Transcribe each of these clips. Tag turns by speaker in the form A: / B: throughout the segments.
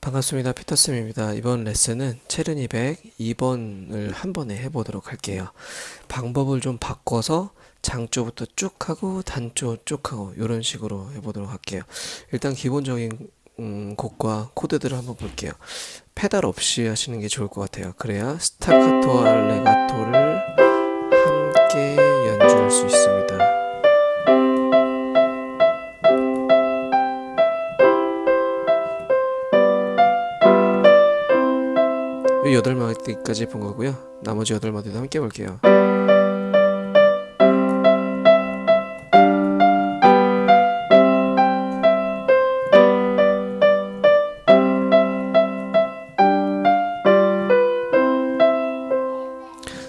A: 반갑습니다. 피터쌤입니다. 이번 레슨은 체르니 100 2번을 한 번에 해보도록 할게요. 방법을 좀 바꿔서 장조부터 쭉 하고 단조 쭉 하고 이런 식으로 해보도록 할게요. 일단 기본적인 음, 곡과 코드들을 한번 볼게요. 페달 없이 하시는 게 좋을 것 같아요. 그래야 스타카토와 레가토를 마디까지 본 거고요. 나머지 여덟 마디도 함께 볼게요.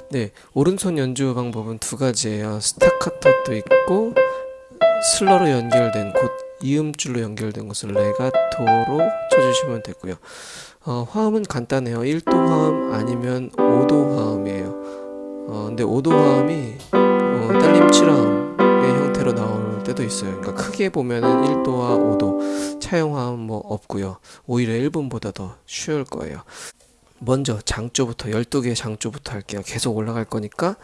A: 네, 오른손 연주 방법은 두 가지예요. 스타카토도 있고 슬러로 연결된 곧 이음줄로 연결된 것을 레가토로 쳐주시면 되고요. 어, 화음은 간단해요. 1도 화음 아니면 5도 화음이에요. 어, 근데 5도 화음이 어, 딸림 7화음의 형태로 나올 때도 있어요. 그러니까 크게 보면은 1도와 5도 차용 화음 뭐 없고요. 오히려 1분보다 더 쉬울 거예요. 먼저 장조부터 12개의 장조부터 할게요. 계속 올라갈 거니까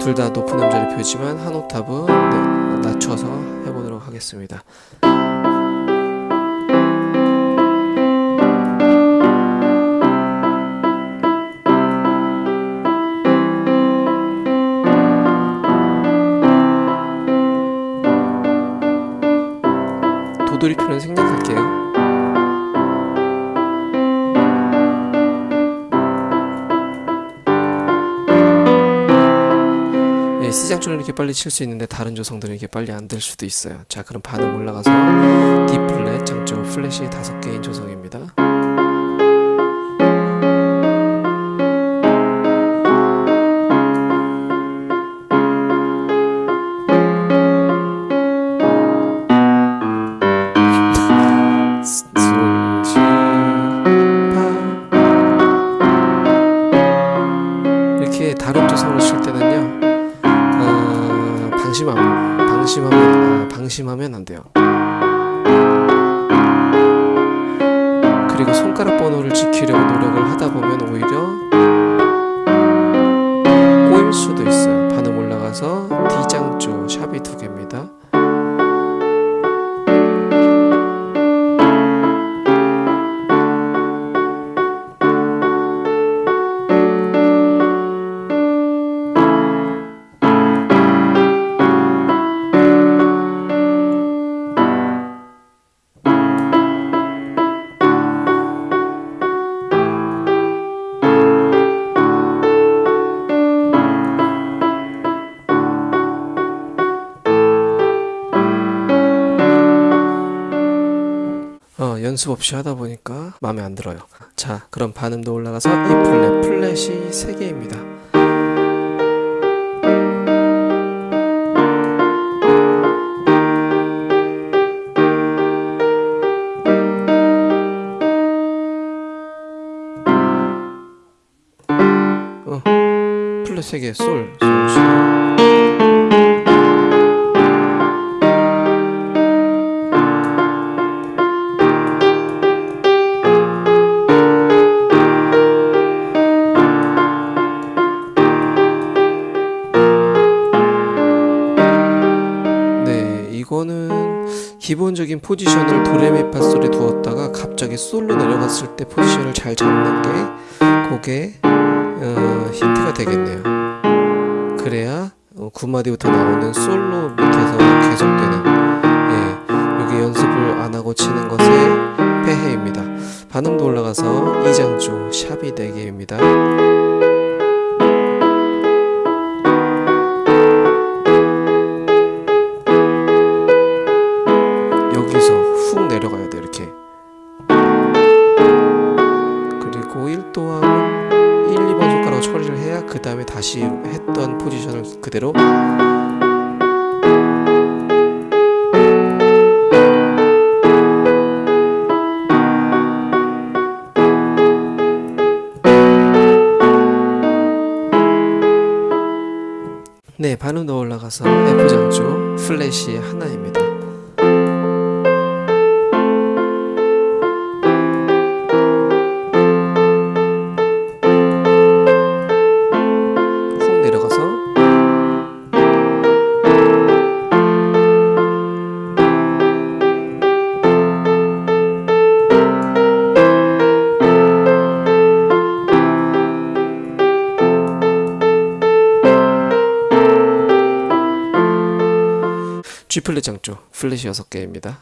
A: 둘 다 높은 음자리 표지만 한 옥타브 네, 낮춰서 하겠습니다. C장조는 이렇게 빨리 칠 수 있는데 다른 조성들은 이렇게 빨리 안 될 수도 있어요. 자, 그럼 반음 올라가서 D 플랫, 장조 플랫이 다섯 개인 조성입니다. 손가락 번호를 지키려고 노력을 하다 보면 연습 없이 하다 보니까 마음에 안 들어요. 자, 그럼 반음도 올라가서 E 플랫, 플랫이 3개입니다. 어, 플랫 3개, 솔, 솔, 시. 기본적인 포지션을 도레미파솔에 두었다가 갑자기 솔로 내려갔을 때 포지션을 잘 잡는 게 그게 어, 힌트가 되겠네요. 그래야 어, 9마디부터 나오는 솔로 밑에서 계속되는 예, 여기 연습을 안 하고 치는 것의 폐해입니다. 반음도 올라가서 2장조 샵이 4개입니다. 네 반음 더 올라가서 F장조 플랫이 하나입니다 G플랫 장조 플랫이 6개입니다.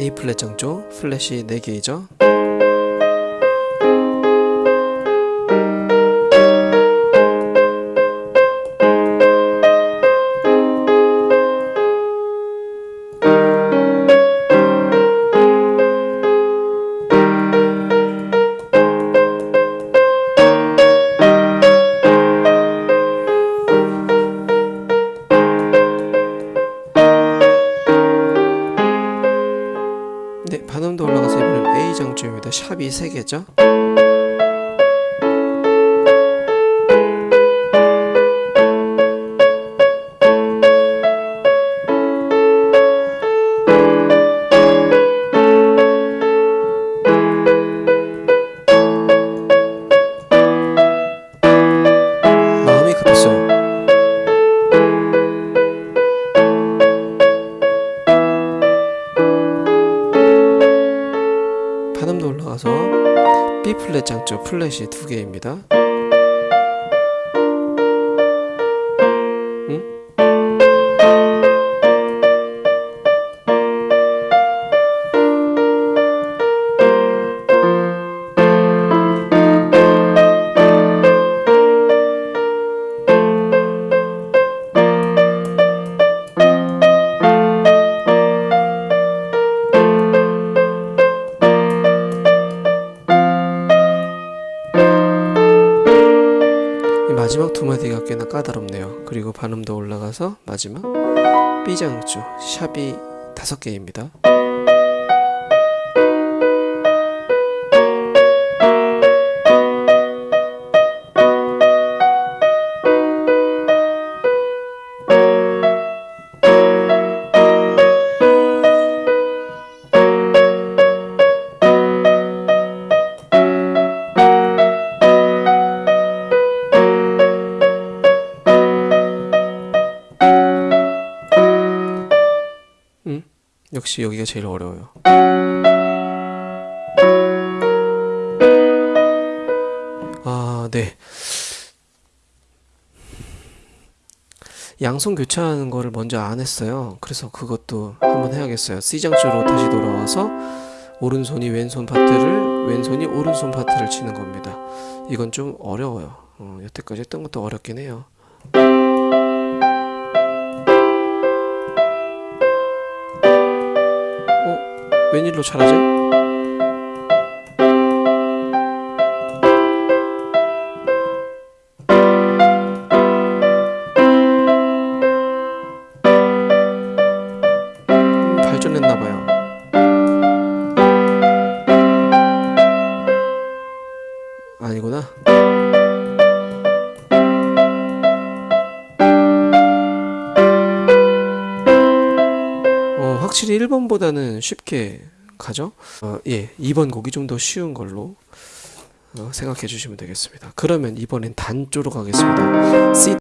A: A 플랫 장조 플랫이 4개이죠. 이 3개죠. 플랫 장조 플랫이 두 개입니다. 마지막 두 마디가 꽤나 까다롭네요. 그리고 반음도 올라가서 마지막 B 장조 샵이 다섯 개입니다. 역시 여기가 제일 어려워요. 아, 네. 양손 교차하는 거를 먼저 안 했어요. 그래서 그것도 한번 해야겠어요. C장조로 다시 돌아와서 오른손이 왼손 파트를 왼손이 오른손 파트를 치는 겁니다. 이건 좀 어려워요. 어, 여태까지 했던 것도 어렵긴 해요. 웬일로 잘하지? 음, 발전했나봐요. 아니구나. 확실히 1번보다는 쉽게 가죠? 어, 예, 2번 곡이 좀 더 쉬운 걸로 어, 생각해 주시면 되겠습니다. 그러면 이번엔 단조로 가겠습니다. C